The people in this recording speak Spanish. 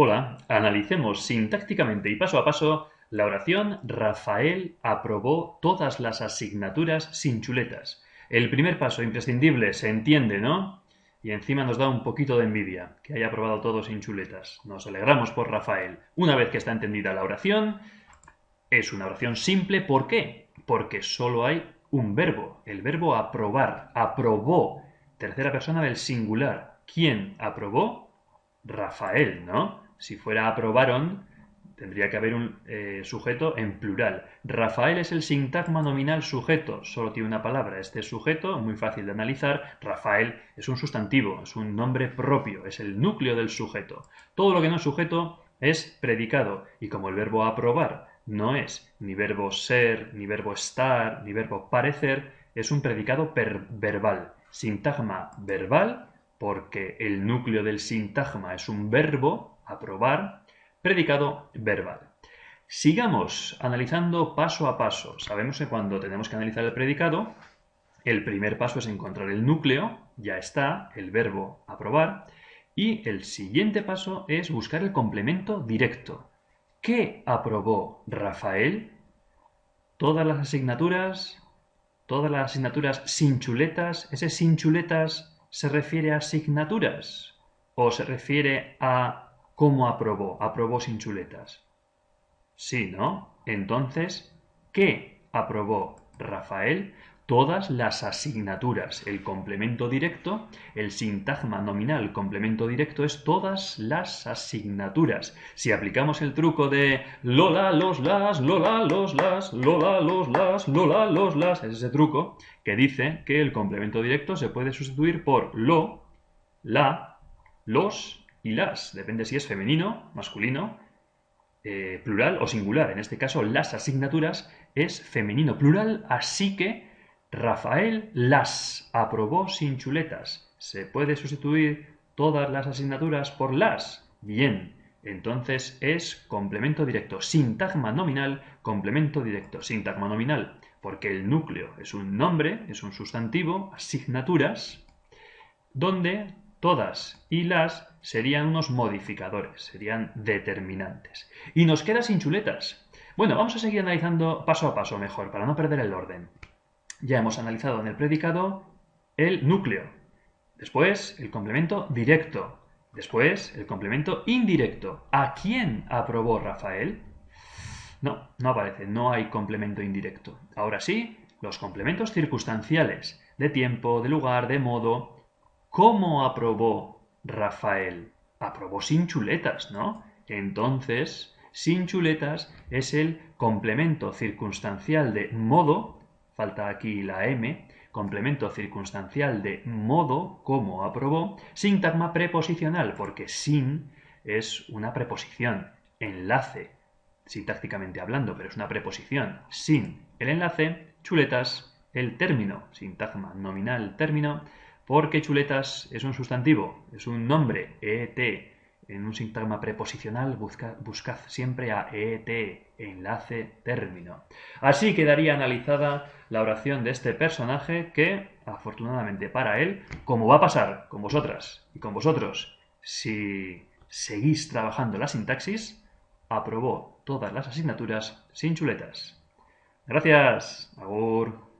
Hola, analicemos sintácticamente y paso a paso la oración Rafael aprobó todas las asignaturas sin chuletas. El primer paso imprescindible se entiende, ¿no? Y encima nos da un poquito de envidia que haya aprobado todo sin chuletas. Nos alegramos por Rafael. Una vez que está entendida la oración, es una oración simple. ¿Por qué? Porque solo hay un verbo, el verbo aprobar. Aprobó. Tercera persona del singular. ¿Quién aprobó? Rafael, ¿no? Si fuera aprobaron, tendría que haber un eh, sujeto en plural. Rafael es el sintagma nominal sujeto, solo tiene una palabra. Este sujeto, muy fácil de analizar. Rafael es un sustantivo, es un nombre propio, es el núcleo del sujeto. Todo lo que no es sujeto es predicado, y como el verbo aprobar no es ni verbo ser, ni verbo estar, ni verbo parecer, es un predicado verbal. Sintagma verbal, porque el núcleo del sintagma es un verbo, aprobar, predicado verbal. Sigamos analizando paso a paso. Sabemos que cuando tenemos que analizar el predicado, el primer paso es encontrar el núcleo, ya está, el verbo aprobar, y el siguiente paso es buscar el complemento directo. ¿Qué aprobó Rafael? Todas las asignaturas, todas las asignaturas sin chuletas, ese sin chuletas se refiere a asignaturas o se refiere a ¿Cómo aprobó? Aprobó sin chuletas. Sí, ¿no? Entonces, ¿qué aprobó Rafael? Todas las asignaturas. El complemento directo, el sintagma nominal complemento directo es todas las asignaturas. Si aplicamos el truco de Lola, los, las, Lola, los, las, Lola, los, las, Lola, los, las, es ese truco que dice que el complemento directo se puede sustituir por lo, la, los y las. Depende si es femenino, masculino, eh, plural o singular. En este caso, las asignaturas es femenino plural, así que Rafael las aprobó sin chuletas. ¿Se puede sustituir todas las asignaturas por las? Bien, entonces es complemento directo. Sintagma nominal, complemento directo. Sintagma nominal, porque el núcleo es un nombre, es un sustantivo, asignaturas, donde todas y las serían unos modificadores, serían determinantes. Y nos queda sin chuletas. Bueno, vamos a seguir analizando paso a paso mejor, para no perder el orden. Ya hemos analizado en el predicado el núcleo, después el complemento directo, después el complemento indirecto. ¿A quién aprobó Rafael? No, no aparece, no hay complemento indirecto. Ahora sí, los complementos circunstanciales, de tiempo, de lugar, de modo. ¿Cómo aprobó Rafael aprobó sin chuletas, ¿no? Entonces, sin chuletas es el complemento circunstancial de modo, falta aquí la M, complemento circunstancial de modo, como aprobó, sintagma preposicional, porque sin es una preposición, enlace, sintácticamente hablando, pero es una preposición. Sin el enlace, chuletas, el término, sintagma nominal término, porque chuletas es un sustantivo, es un nombre, ET. En un sintagma preposicional buscad siempre a ET, enlace, término. Así quedaría analizada la oración de este personaje que, afortunadamente para él, como va a pasar con vosotras y con vosotros, si seguís trabajando la sintaxis, aprobó todas las asignaturas sin chuletas. Gracias. Agur.